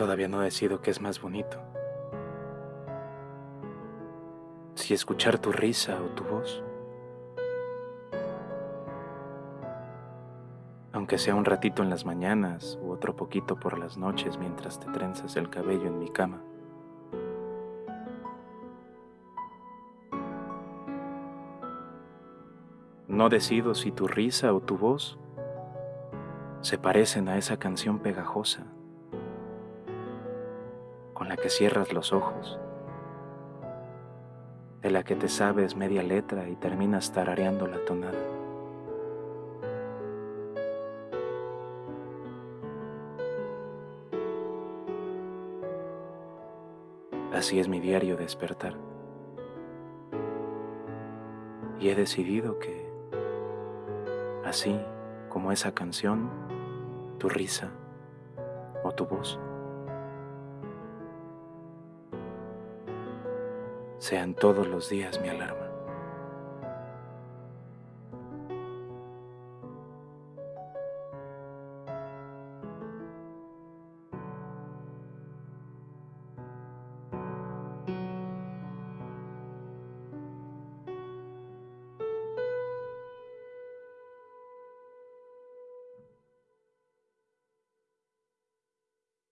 Todavía no decido qué es más bonito. Si escuchar tu risa o tu voz. Aunque sea un ratito en las mañanas u otro poquito por las noches mientras te trenzas el cabello en mi cama. No decido si tu risa o tu voz se parecen a esa canción pegajosa con la que cierras los ojos, de la que te sabes media letra y terminas tarareando la tonada. Así es mi diario despertar. Y he decidido que, así como esa canción, tu risa o tu voz, sean todos los días mi alarma.